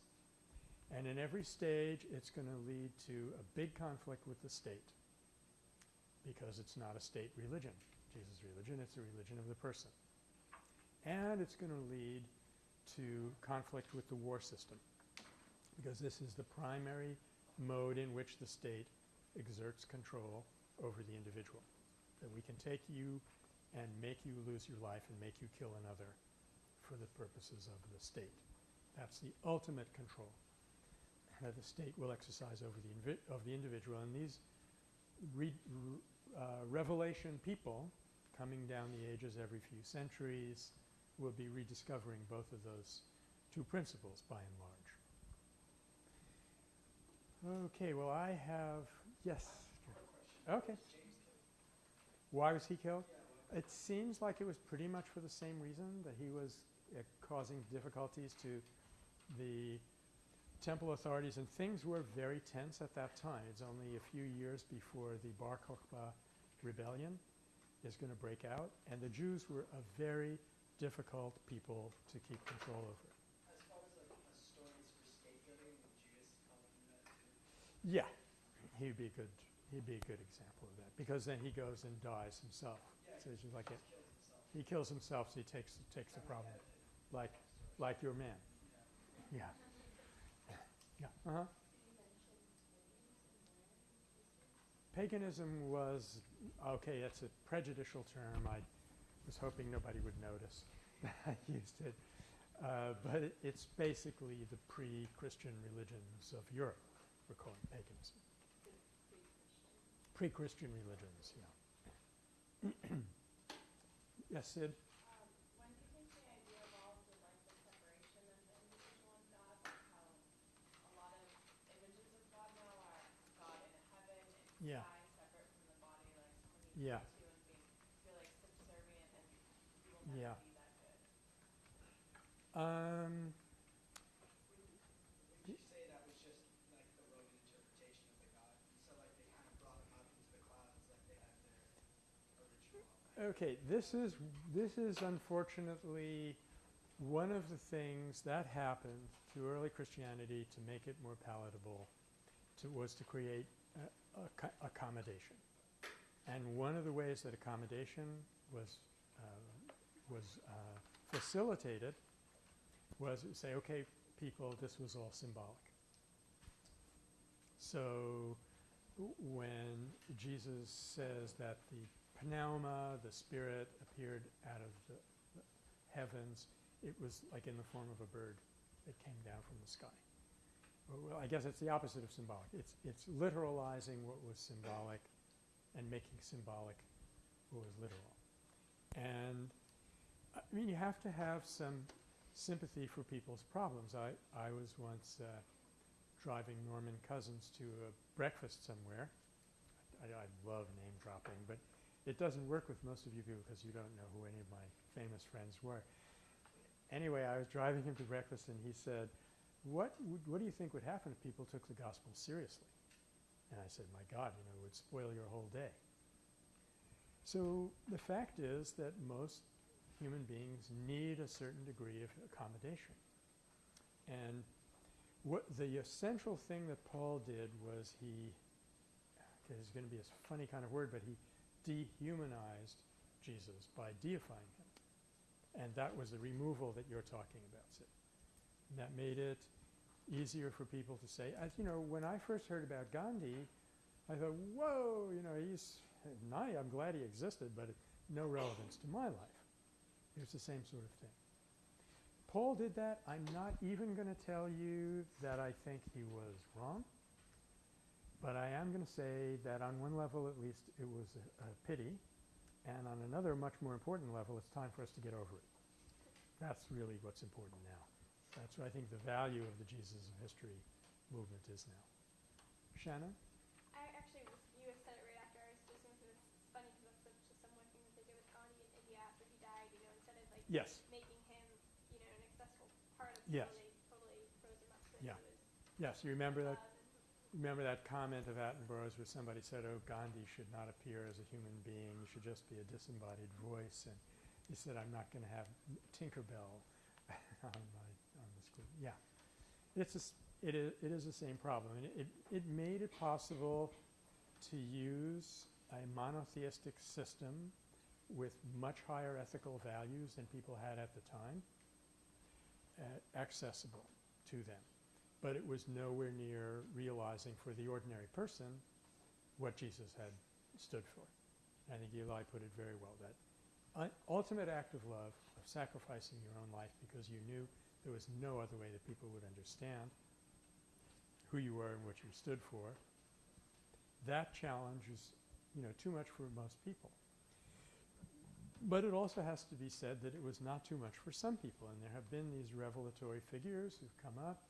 And in every stage, it's going to lead to a big conflict with the state because it's not a state religion. Jesus' religion, it's a religion of the person. And it's going to lead to conflict with the war system because this is the primary mode in which the state exerts control over the individual. That we can take you and make you lose your life and make you kill another for the purposes of the state. That's the ultimate control that the state will exercise over the, of the individual. And these re, uh, revelation people coming down the ages every few centuries will be rediscovering both of those two principles by and large. Okay, well I have, yes. Okay. Why was he killed? It seems like it was pretty much for the same reason that he was causing difficulties to the temple authorities and things were very tense at that time. It's only a few years before the Bar Kokhba rebellion is going to break out and the Jews were a very difficult people to keep control over. As far as like uh, stories for scapegoating, would Judas come from that? Yeah, he'd be a good he'd be a good example of that because then he goes and dies himself. Yeah, So it's just like it, Kills himself. he kills himself, so he takes takes the problem, like like your man. Yeah. Yeah. Uh huh. Paganism was okay. That's a prejudicial term. I was hoping nobody would notice that I used it, uh, but it, it's basically the pre-Christian religions of Europe. We're calling paganism. Pre-Christian religions, yeah. yes, Sid. Um, when do you think the idea evolved with like the separation of the individual and God, like how a lot of images of God now are God in heaven and Yeah. sky separate from the body, like someone Yeah. pray to and being feel like subservient and you will Yeah. be that good. Um, Would you say that was just like the Roman interpretation of the God? So like they kind of brought him up into the clouds like they had their original. Okay, this is this is unfortunately one of the things that happened to early Christianity to make it more palatable to, was to create a, accommodation. And one of the ways that accommodation was uh, was uh, facilitated was to say, okay, people, this was all symbolic. So when Jesus says that the pneuma, the spirit, appeared out of the heavens, it was like in the form of a bird that came down from the sky. Well, I guess it's the opposite of symbolic. It's, it's literalizing what was symbolic and making symbolic what was literal. And I mean, you have to have some sympathy for people's problems. I, I was once uh, driving Norman Cousins to a breakfast somewhere. I, I love name dropping, but it doesn't work with most of you people because you don't know who any of my famous friends were. Anyway, I was driving him to breakfast and he said, what, would, what do you think would happen if people took the gospel seriously? And I said, my God, you know, it would spoil your whole day. So the fact is that most human beings need a certain degree of accommodation. And what the essential thing that Paul did was he, okay, this is going to be a funny kind of word, but he dehumanized Jesus by deifying him. And that was the removal that you're talking about, Sid. And that made it easier for people to say, as you know, when I first heard about Gandhi, I thought, whoa, you know, he's nice. I'm glad he existed, but no relevance to my life. It was the same sort of thing. Paul did that. I'm not even going to tell you that I think he was wrong, but I am going to say that on one level at least it was a, a pity, and on another much more important level it's time for us to get over it. That's really what's important now. That's what I think the value of the Jesus of History movement is now. Shannon? I actually was, you said it right after I was just going to it's funny because that's such a similar thing that they did with Gandhi in India after he died, you know, instead of like Yes. making him, you know, an accessible part of Yes. the they totally froze him up so Yeah. Yes, you remember that Remember that comment of Attenborough's where somebody said, oh, Gandhi should not appear as a human being. He should just be a disembodied voice. And he said, I'm not going to have Tinkerbell on, my, the. Yeah. It's a it, is, it is the same problem. And it, it made it possible to use a monotheistic system with much higher ethical values than people had at the time uh, accessible to them but it was nowhere near realizing for the ordinary person what Jesus had stood for. I think Eli put it very well, that ultimate act of love, of sacrificing your own life because you knew there was no other way that people would understand who you were and what you stood for. that challenge is, you know, too much for most people. But it also has to be said that it was not too much for some people, and there have been these revelatory figures who've come up.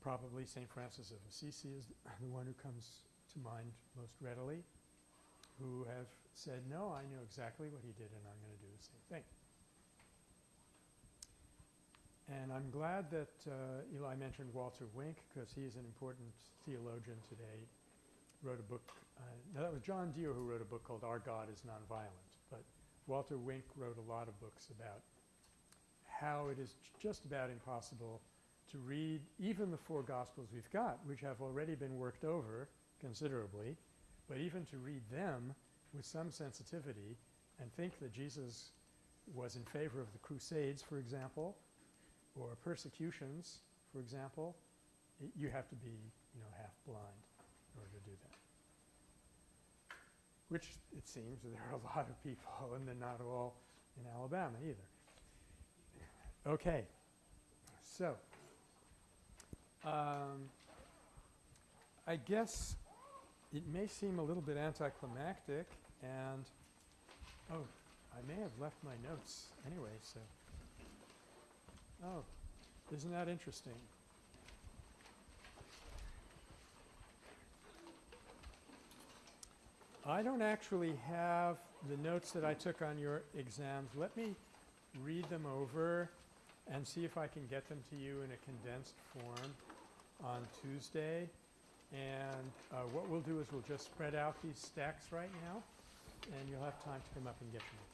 Probably St. Francis of Assisi is the one who comes to mind most readily, who have said, no, I know exactly what he did and I'm going to do the same thing. And I'm glad that uh, Eli mentioned Walter Wink because he's an important theologian today. Wrote a book, uh, no, that was John Dear who wrote a book called Our God is Nonviolent. But Walter Wink wrote a lot of books about how it is just about impossible to read even the four Gospels we've got, which have already been worked over considerably, but even to read them with some sensitivity and think that Jesus was in favor of the Crusades, for example, or persecutions, for example, you have to be, you know, half blind in order to do that. Which it seems there are a lot of people, and they're not all in Alabama either. Okay. So, um, I guess it may seem a little bit anticlimactic and, oh, I may have left my notes anyway, so. Oh, isn't that interesting? I don't actually have the notes that I took on your exams. Let me read them over and see if I can get them to you in a condensed form on Tuesday. And uh, what we'll do is we'll just spread out these stacks right now, and you'll have time to come up and get them